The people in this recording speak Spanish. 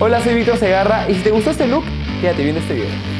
Hola, soy Víctor Segarra y si te gustó este look, quédate viendo este video.